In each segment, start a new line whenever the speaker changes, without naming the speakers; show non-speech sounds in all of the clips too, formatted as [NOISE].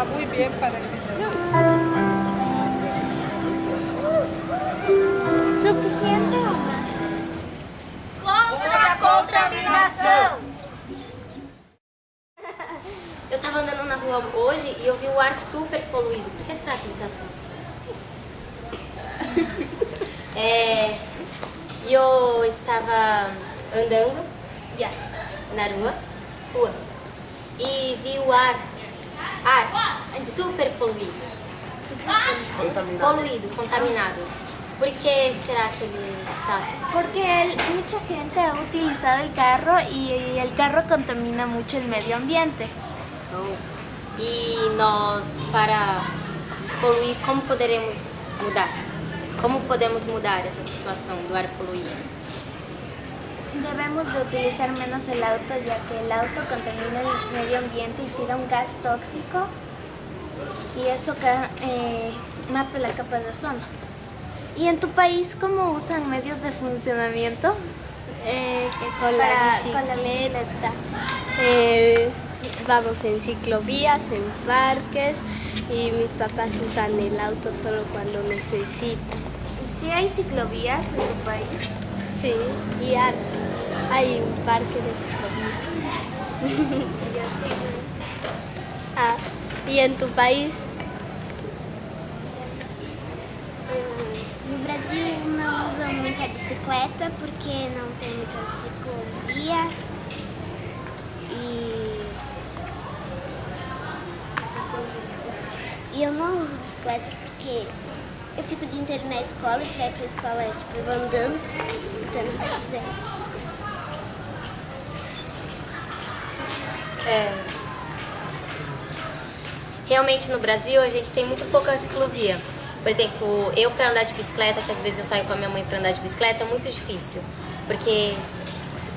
Está muy bien para el video.
Suficiente uma. Contra a contaminação! [LAUGHS]
Eu tava andando na rua hoje e eu vi o ar super poluído. Por que será que ele tá assim? É, eu estava andando na rua, rua e vi o ar, ar super poluído. Poluído, contaminado. Por que será que ele está assim?
Porque el- mucha gente ha utilizado el carro y el carro contamina mucho el medio ambiente.
E nós, para despoluir, como poderemos mudar? Como podemos mudar essa situação do ar poluído?
Debemos de utilizar menos el auto ya que el auto contamina el medio ambiente y tira un gas tóxico y eso eh, mata la capa de ozono. ¿Y en tu país cómo usan medios de funcionamiento?
Eh, con, la
Para- con la bicicleta.
eh, vamos en ciclovías, en parques y mis papás usan el auto solo cuando necesitan.
¿Sí hay ciclovías en tu país?
Sí, y hartas. Hay un parque de ciclovías.
Y así.
Ah, ¿y en tu país?
No Brasil não usam muita bicicleta porque não tem muita ciclovia e e eu não uso bicicleta porque eu fico o dia inteiro na escola e pra pra escola é tipo eu vou andando, então se quiser.
É, realmente no Brasil a gente tem muito pouca ciclovia. Por exemplo, eu para andar de bicicleta, que às vezes eu saio com a minha mãe para andar de bicicleta, é muito difícil, porque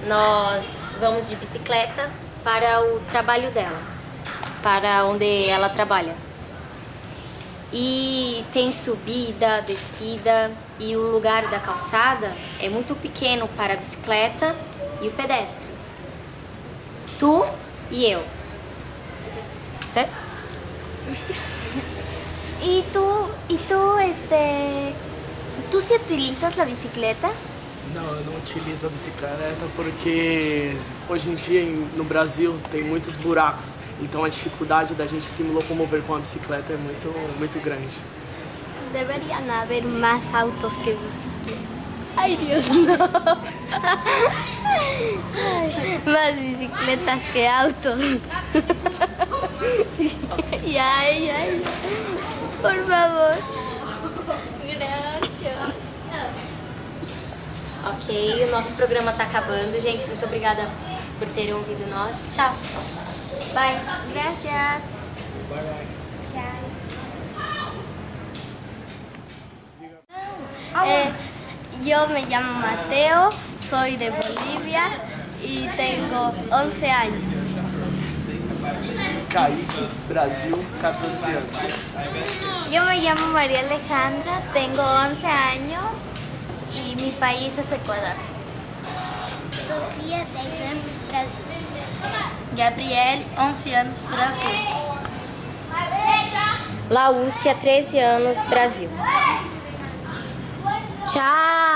nós vamos de bicicleta para o trabalho dela, para onde ela trabalha. E tem subida, descida e o lugar da calçada é muito pequeno para a bicicleta e o pedestre. Tu e eu. Tá?
¿Y tú, y tú, este, tú sí utilizas la bicicleta?
Não, eu não utilizo a bicicleta porque hoje em dia no Brasil tem muitos buracos, então a dificuldade da gente se locomover com a bicicleta é muito, muito grande.
Deberían haber más autos que bicicletas. Dios, no. Ay, [LAUGHS] más bicicletas que autos. [LAUGHS] Ay, ay, por favor.
O nosso programa tá acabando, gente. Muito obrigada por terem ouvido nós. Tchau. Bye.
Gracias.
Eh, yo me llamo Mateo, soy de Bolivia y tengo 11 años.
Kaique, Brasil, 14 anos.
Yo me llamo María Alejandra, tengo 11 años y mi país es Ecuador.
Sofia, 10 anos, Brasil.
Gabriel, 11 anos, Brasil.
Laúcia, 13 anos, Brasil. Tchau.